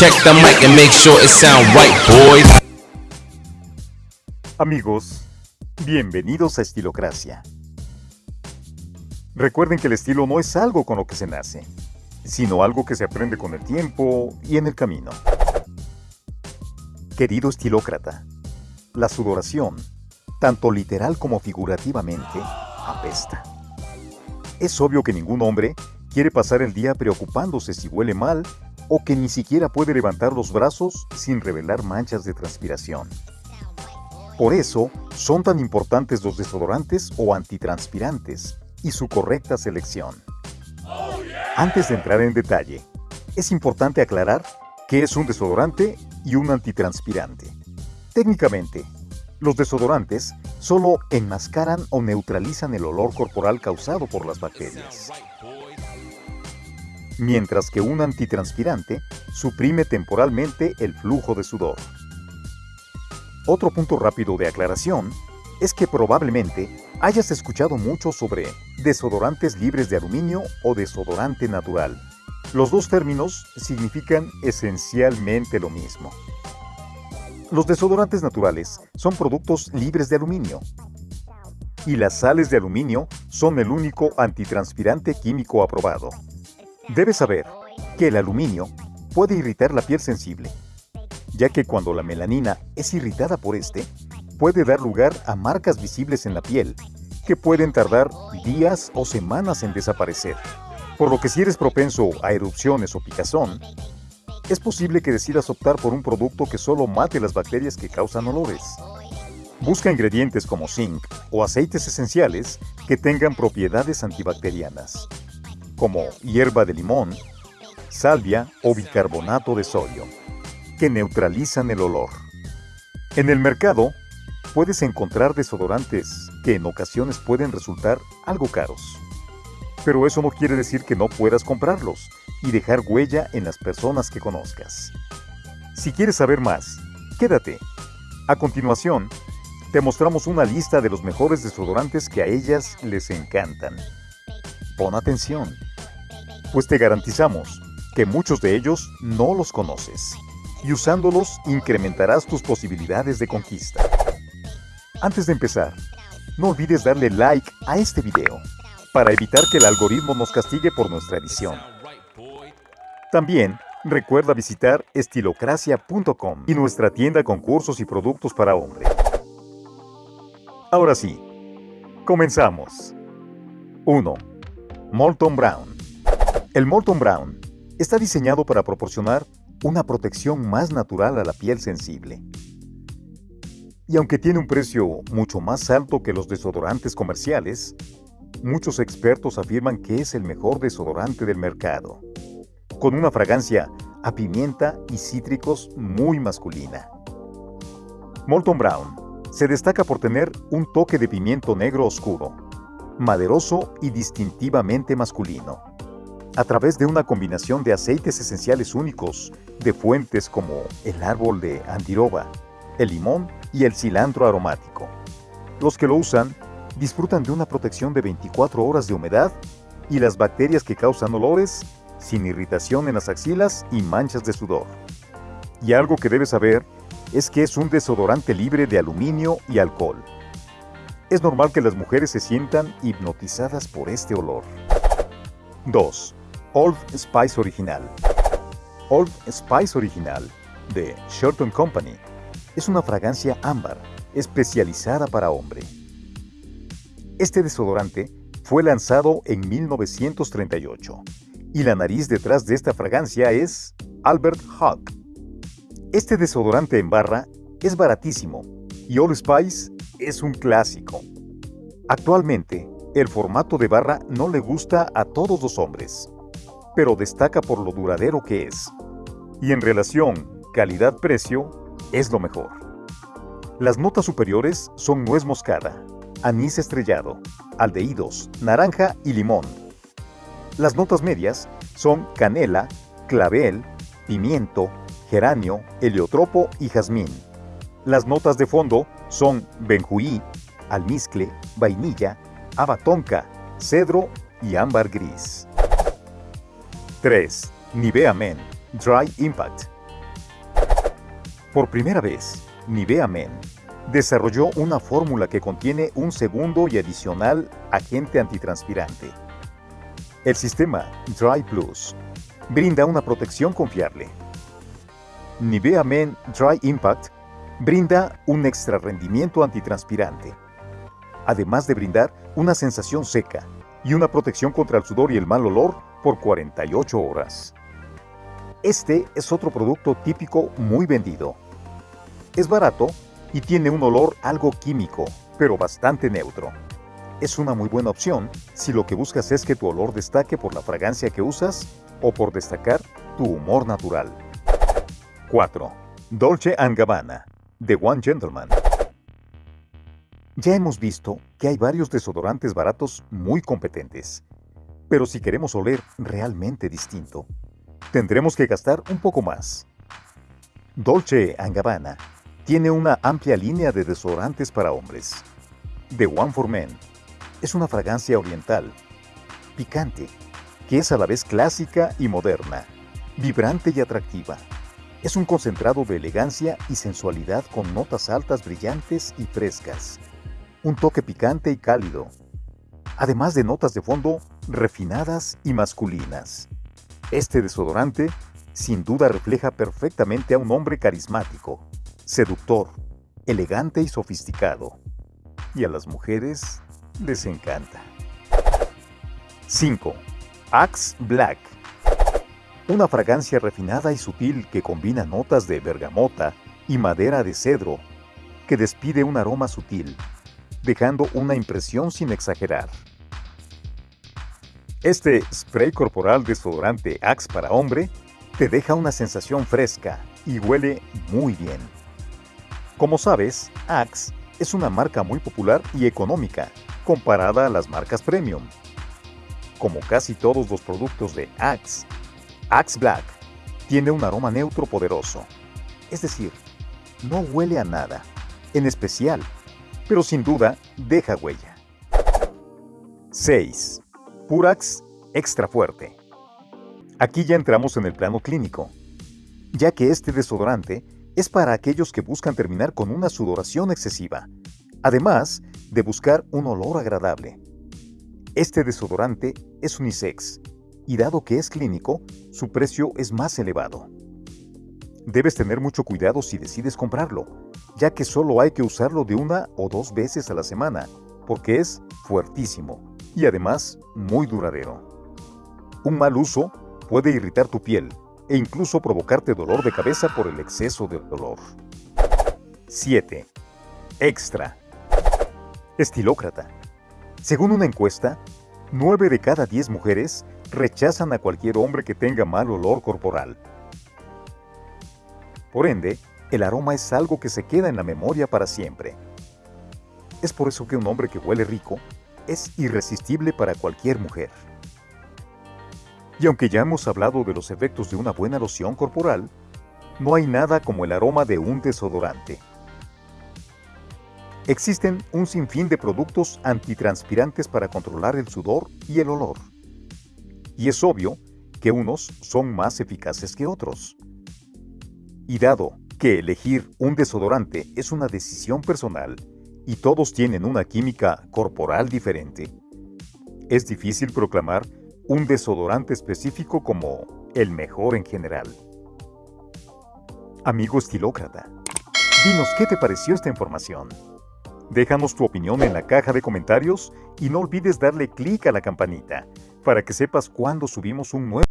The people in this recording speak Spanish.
Check the mic and make sure it sound right, boys. Amigos, bienvenidos a Estilocracia. Recuerden que el estilo no es algo con lo que se nace, sino algo que se aprende con el tiempo y en el camino. Querido estilócrata, la sudoración, tanto literal como figurativamente, apesta. Es obvio que ningún hombre quiere pasar el día preocupándose si huele mal o que ni siquiera puede levantar los brazos sin revelar manchas de transpiración. Por eso son tan importantes los desodorantes o antitranspirantes y su correcta selección. Antes de entrar en detalle, es importante aclarar qué es un desodorante y un antitranspirante. Técnicamente, los desodorantes solo enmascaran o neutralizan el olor corporal causado por las bacterias, mientras que un antitranspirante suprime temporalmente el flujo de sudor. Otro punto rápido de aclaración es que probablemente hayas escuchado mucho sobre desodorantes libres de aluminio o desodorante natural. Los dos términos significan esencialmente lo mismo. Los desodorantes naturales son productos libres de aluminio y las sales de aluminio son el único antitranspirante químico aprobado. Debes saber que el aluminio puede irritar la piel sensible ya que cuando la melanina es irritada por este, puede dar lugar a marcas visibles en la piel, que pueden tardar días o semanas en desaparecer. Por lo que si eres propenso a erupciones o picazón, es posible que decidas optar por un producto que solo mate las bacterias que causan olores. Busca ingredientes como zinc o aceites esenciales que tengan propiedades antibacterianas, como hierba de limón, salvia o bicarbonato de sodio que neutralizan el olor. En el mercado puedes encontrar desodorantes que en ocasiones pueden resultar algo caros. Pero eso no quiere decir que no puedas comprarlos y dejar huella en las personas que conozcas. Si quieres saber más, quédate. A continuación, te mostramos una lista de los mejores desodorantes que a ellas les encantan. Pon atención, pues te garantizamos que muchos de ellos no los conoces y usándolos incrementarás tus posibilidades de conquista. Antes de empezar, no olvides darle like a este video para evitar que el algoritmo nos castigue por nuestra edición. También recuerda visitar estilocracia.com y nuestra tienda con cursos y productos para hombre. Ahora sí, comenzamos. 1. Molton Brown. El Molton Brown está diseñado para proporcionar una protección más natural a la piel sensible. Y aunque tiene un precio mucho más alto que los desodorantes comerciales, muchos expertos afirman que es el mejor desodorante del mercado, con una fragancia a pimienta y cítricos muy masculina. Molton Brown se destaca por tener un toque de pimiento negro oscuro, maderoso y distintivamente masculino a través de una combinación de aceites esenciales únicos de fuentes como el árbol de andiroba, el limón y el cilantro aromático. Los que lo usan disfrutan de una protección de 24 horas de humedad y las bacterias que causan olores sin irritación en las axilas y manchas de sudor. Y algo que debes saber es que es un desodorante libre de aluminio y alcohol. Es normal que las mujeres se sientan hipnotizadas por este olor. 2. Old Spice Original. Old Spice Original de Shorton Company es una fragancia ámbar especializada para hombre. Este desodorante fue lanzado en 1938 y la nariz detrás de esta fragancia es Albert Hawk. Este desodorante en barra es baratísimo y Old Spice es un clásico. Actualmente, el formato de barra no le gusta a todos los hombres pero destaca por lo duradero que es. Y en relación calidad-precio, es lo mejor. Las notas superiores son nuez moscada, anís estrellado, aldehídos, naranja y limón. Las notas medias son canela, clavel, pimiento, geranio, heliotropo y jazmín. Las notas de fondo son benjuí, almizcle, vainilla, abatonca, cedro y ámbar gris. 3. Nivea Men Dry Impact Por primera vez, Nivea Men desarrolló una fórmula que contiene un segundo y adicional agente antitranspirante. El sistema Dry Plus brinda una protección confiable. Nivea Men Dry Impact brinda un extra rendimiento antitranspirante, además de brindar una sensación seca y una protección contra el sudor y el mal olor por 48 horas. Este es otro producto típico muy vendido. Es barato y tiene un olor algo químico, pero bastante neutro. Es una muy buena opción si lo que buscas es que tu olor destaque por la fragancia que usas o por destacar tu humor natural. 4. Dolce Gabbana, de One Gentleman. Ya hemos visto que hay varios desodorantes baratos muy competentes, pero si queremos oler realmente distinto, tendremos que gastar un poco más. Dolce Gabbana tiene una amplia línea de desodorantes para hombres. The One for Men es una fragancia oriental, picante, que es a la vez clásica y moderna, vibrante y atractiva. Es un concentrado de elegancia y sensualidad con notas altas brillantes y frescas, un toque picante y cálido, además de notas de fondo refinadas y masculinas. Este desodorante sin duda refleja perfectamente a un hombre carismático, seductor, elegante y sofisticado. Y a las mujeres les encanta. 5. Axe Black. Una fragancia refinada y sutil que combina notas de bergamota y madera de cedro, que despide un aroma sutil, dejando una impresión sin exagerar. Este spray corporal desodorante Axe para hombre te deja una sensación fresca y huele muy bien. Como sabes, Axe es una marca muy popular y económica comparada a las marcas premium. Como casi todos los productos de Axe, Axe Black tiene un aroma neutro poderoso. Es decir, no huele a nada, en especial, pero sin duda deja huella. 6. Purax Extra Fuerte. Aquí ya entramos en el plano clínico, ya que este desodorante es para aquellos que buscan terminar con una sudoración excesiva, además de buscar un olor agradable. Este desodorante es unisex, y dado que es clínico, su precio es más elevado. Debes tener mucho cuidado si decides comprarlo, ya que solo hay que usarlo de una o dos veces a la semana, porque es fuertísimo y además muy duradero. Un mal uso puede irritar tu piel e incluso provocarte dolor de cabeza por el exceso de dolor. 7. Extra. Estilócrata. Según una encuesta, 9 de cada 10 mujeres rechazan a cualquier hombre que tenga mal olor corporal. Por ende, el aroma es algo que se queda en la memoria para siempre. Es por eso que un hombre que huele rico es irresistible para cualquier mujer. Y aunque ya hemos hablado de los efectos de una buena loción corporal, no hay nada como el aroma de un desodorante. Existen un sinfín de productos antitranspirantes para controlar el sudor y el olor. Y es obvio que unos son más eficaces que otros. Y dado que elegir un desodorante es una decisión personal, y todos tienen una química corporal diferente, es difícil proclamar un desodorante específico como el mejor en general. Amigo estilócrata, dinos qué te pareció esta información. Déjanos tu opinión en la caja de comentarios y no olvides darle clic a la campanita para que sepas cuando subimos un nuevo